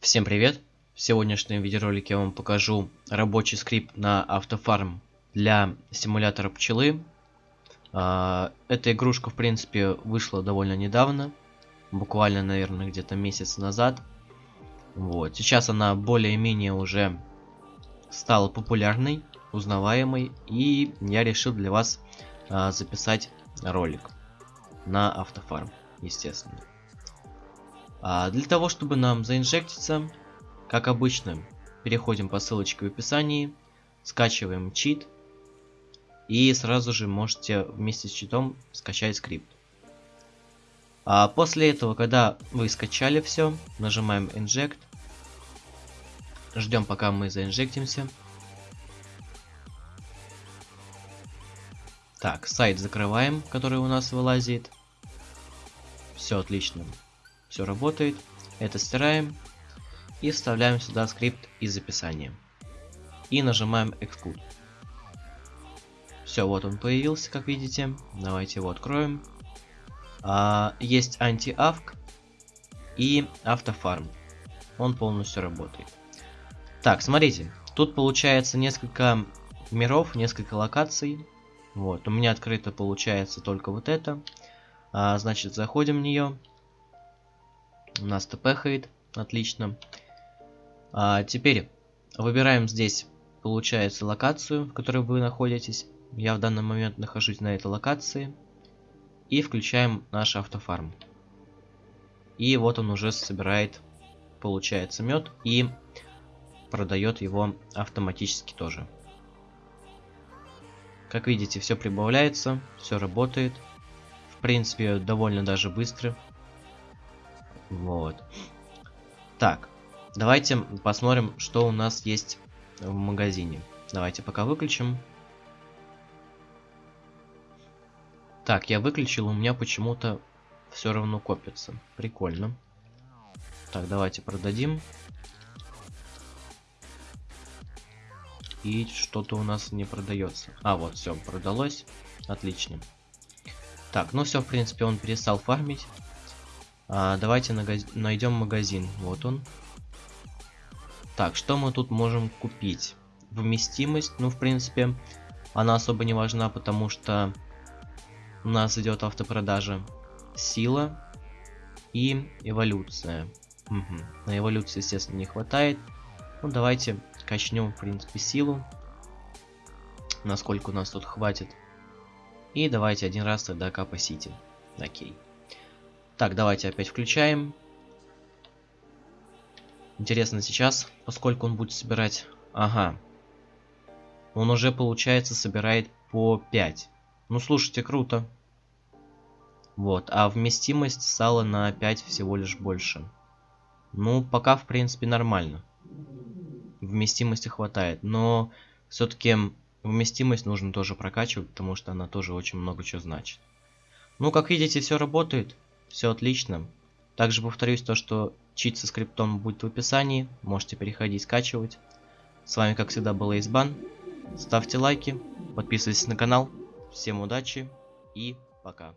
Всем привет! В сегодняшнем видеоролике я вам покажу рабочий скрипт на автофарм для симулятора пчелы. А, эта игрушка, в принципе, вышла довольно недавно, буквально, наверное, где-то месяц назад. Вот. Сейчас она более-менее уже стала популярной, узнаваемой, и я решил для вас а, записать ролик на автофарм, естественно. А для того, чтобы нам заинжектиться, как обычно, переходим по ссылочке в описании, скачиваем чит, и сразу же можете вместе с читом скачать скрипт. А после этого, когда вы скачали все, нажимаем Inject, ждем пока мы заинжектимся. Так, сайт закрываем, который у нас вылазит. Все отлично все работает. Это стираем и вставляем сюда скрипт из описания. И нажимаем Exclude. Все, вот он появился, как видите. Давайте его откроем. А, есть анти-авк и автофарм. Он полностью работает. Так, смотрите. Тут получается несколько миров, несколько локаций. Вот, у меня открыто получается только вот это. А, значит, заходим в нее. У нас тпхает. Отлично. А, теперь выбираем здесь, получается, локацию, в которой вы находитесь. Я в данный момент нахожусь на этой локации. И включаем наш автофарм. И вот он уже собирает, получается, мед и продает его автоматически тоже. Как видите, все прибавляется, все работает. В принципе, довольно даже быстро. Вот. Так, давайте посмотрим, что у нас есть в магазине. Давайте пока выключим. Так, я выключил, у меня почему-то все равно копится. Прикольно. Так, давайте продадим. И что-то у нас не продается. А, вот, все, продалось. Отлично. Так, ну все, в принципе, он перестал фармить. А, давайте найдем магазин. Вот он. Так, что мы тут можем купить? Вместимость, ну, в принципе, она особо не важна, потому что у нас идет автопродажа. Сила и эволюция. Угу. На эволюцию, естественно, не хватает. Ну, давайте качнем, в принципе, силу. Насколько у нас тут хватит. И давайте один раз тогда капасите. Окей. Так, давайте опять включаем. Интересно сейчас, поскольку он будет собирать... Ага. Он уже, получается, собирает по 5. Ну, слушайте, круто. Вот, а вместимость сала на 5 всего лишь больше. Ну, пока, в принципе, нормально. Вместимости хватает, но все-таки вместимость нужно тоже прокачивать, потому что она тоже очень много чего значит. Ну, как видите, все работает. Все отлично. Также повторюсь то, что чит со скриптом будет в описании. Можете переходить, скачивать. С вами, как всегда, был Эйсбан. Ставьте лайки, подписывайтесь на канал. Всем удачи и пока.